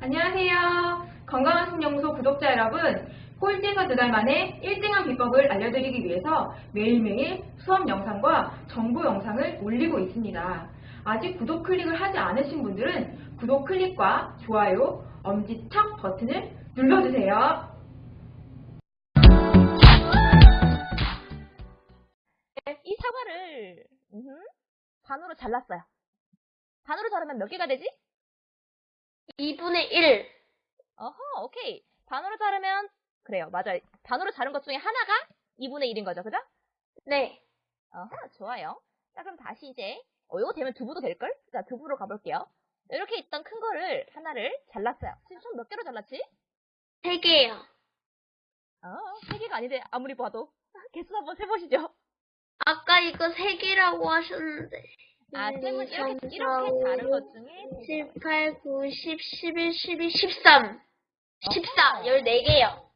안녕하세요. 건강한 신영소 구독자 여러분, 꼴찌에서 두 달 만에 1등한 비법을 알려드리기 위해서 매일매일 수업 영상과 정보 영상을 올리고 있습니다. 아직 구독 클릭을 하지 않으신 분들은 구독 클릭과 좋아요, 엄지척 버튼을 눌러주세요. 이 사과를 음흠, 반으로 잘랐어요. 반으로 자르면 몇 개가 되지? 2분의 1. 어허, 오케이. 반으로 자르면 그래요, 맞아요. 반으로 자른 것 중에 하나가 2분의 1인 거죠, 그죠? 네. 어허, 좋아요. 자, 그럼 다시 이제 어, 이거 되면 두부도 될걸? 자, 두부로 가볼게요. 이렇게 있던 큰 거를 하나를 잘랐어요. 지금 총 몇 개로 잘랐지? 3개요. 어, 세 개가 아닌데 아무리 봐도 개수 한번 세보시죠. 아까 이거 3개라고 하셨는데. 아, 일, 쌤은 이, 이렇게 삼, 이렇게 오, 것 중에 7, 8, 9, 10, 11, 12, 13. 14. 어허. 14개요.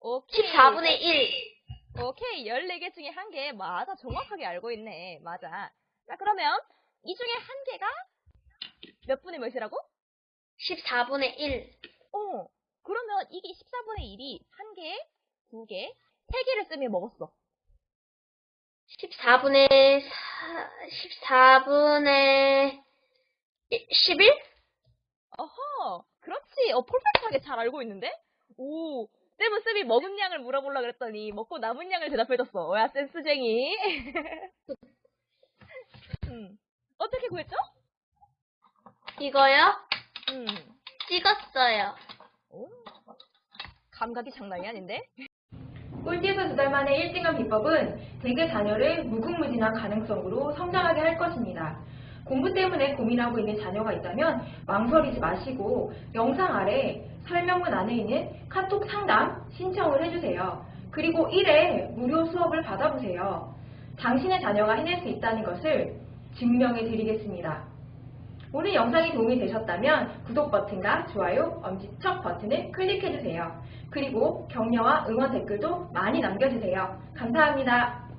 오케이. 14분의 1. 오케이, 14개 중에 한 개. 맞아, 정확하게 알고 있네. 맞아. 자, 그러면 이 중에 한 개가 몇 분의 몇이라고? 14분의 1. 어, 그러면 이게 14분의 1이 한 개, 두 개, 세 개를 쌤이 먹었어. 14분의 4, 14분의 11? 어허, 그렇지. 어, 폴perf하게 잘 알고 있는데? 오, 쌤은 쌤이 먹은 양을 물어보려고 그랬더니 먹고 남은 양을 대답해줬어. 야, 센스쟁이. 음, 어떻게 구했죠? 이거요? 음, 찍었어요. 오, 감각이 장난이 아닌데? 꼴찌에서 두달 만에 1등한 비법은 대개 자녀를 무궁무진한 가능성으로 성장하게 할 것입니다. 공부 때문에 고민하고 있는 자녀가 있다면 망설이지 마시고 영상 아래 설명문 안에 있는 카톡 상담 신청을 해주세요. 그리고 1회 무료 수업을 받아보세요. 당신의 자녀가 해낼 수 있다는 것을 증명해 드리겠습니다. 오늘 영상이 도움이 되셨다면 구독 버튼과 좋아요, 엄지척 버튼을 클릭해주세요. 그리고 격려와 응원 댓글도 많이 남겨주세요. 감사합니다.